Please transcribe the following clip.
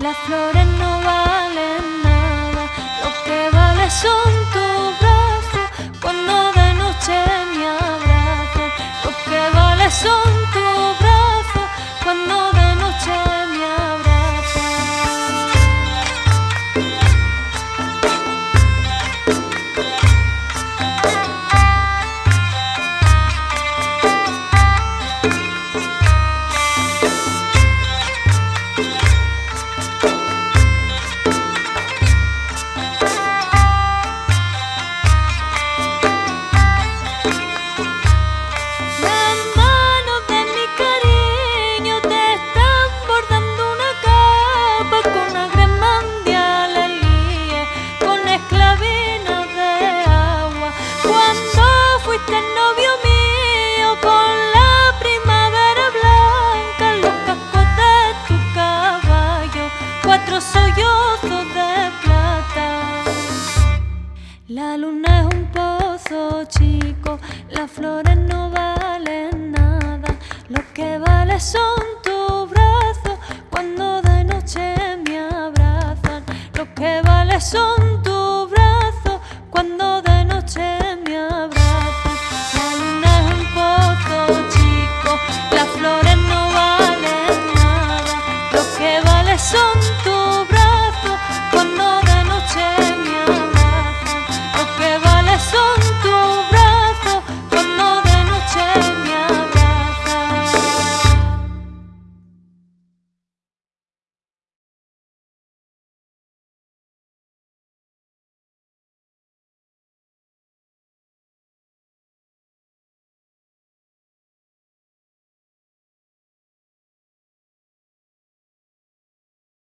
La flor en no va público, las flores no valen nada, lo que vale son tus brazos cuando de noche me abrazan, lo que vale son